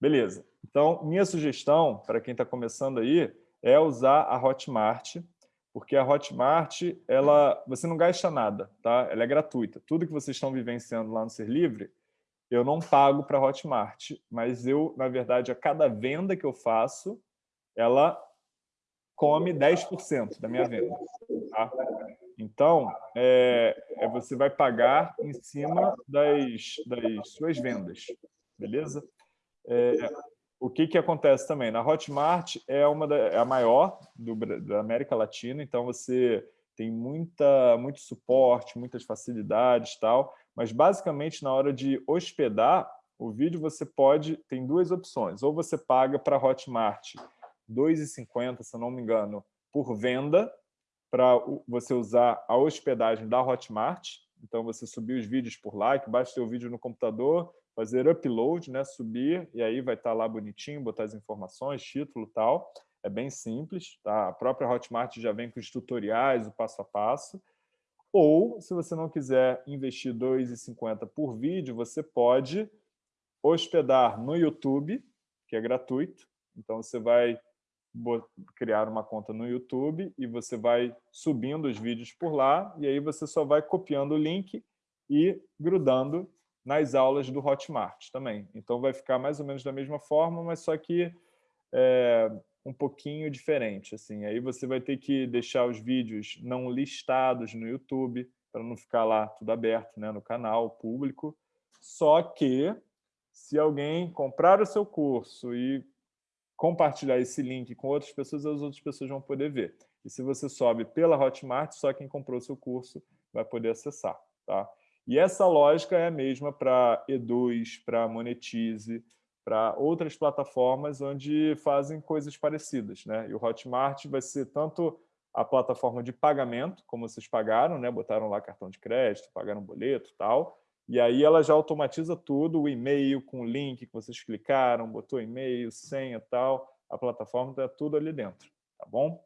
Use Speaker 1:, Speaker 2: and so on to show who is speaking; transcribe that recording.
Speaker 1: Beleza. Então, minha sugestão, para quem está começando aí, é usar a Hotmart, porque a Hotmart, ela, você não gasta nada, tá? ela é gratuita. Tudo que vocês estão vivenciando lá no Ser Livre, eu não pago para a Hotmart, mas eu, na verdade, a cada venda que eu faço, ela come 10% da minha venda. Tá? Então, é, é, você vai pagar em cima das, das suas vendas, beleza? É, o que, que acontece também? Na Hotmart é, uma da, é a maior do, da América Latina, então você tem muita, muito suporte, muitas facilidades tal, mas basicamente na hora de hospedar o vídeo você pode, tem duas opções, ou você paga para Hotmart 2,50, se eu não me engano, por venda, para você usar a hospedagem da Hotmart. Então, você subir os vídeos por lá, que basta ter o vídeo no computador, fazer upload, né, subir, e aí vai estar lá bonitinho, botar as informações, título e tal. É bem simples, tá? A própria Hotmart já vem com os tutoriais, o passo a passo. Ou, se você não quiser investir R$ 2,50 por vídeo, você pode hospedar no YouTube, que é gratuito. Então, você vai criar uma conta no YouTube e você vai subindo os vídeos por lá e aí você só vai copiando o link e grudando nas aulas do Hotmart também. Então vai ficar mais ou menos da mesma forma, mas só que é, um pouquinho diferente. Assim. Aí você vai ter que deixar os vídeos não listados no YouTube, para não ficar lá tudo aberto né, no canal público. Só que, se alguém comprar o seu curso e compartilhar esse link com outras pessoas, as outras pessoas vão poder ver. E se você sobe pela Hotmart, só quem comprou o seu curso vai poder acessar. Tá? E essa lógica é a mesma para Eduz, para Monetize, para outras plataformas onde fazem coisas parecidas. Né? E o Hotmart vai ser tanto a plataforma de pagamento, como vocês pagaram, né? botaram lá cartão de crédito, pagaram boleto e tal, e aí ela já automatiza tudo, o e-mail com o link que vocês clicaram, botou e-mail, senha e tal, a plataforma está tudo ali dentro, tá bom?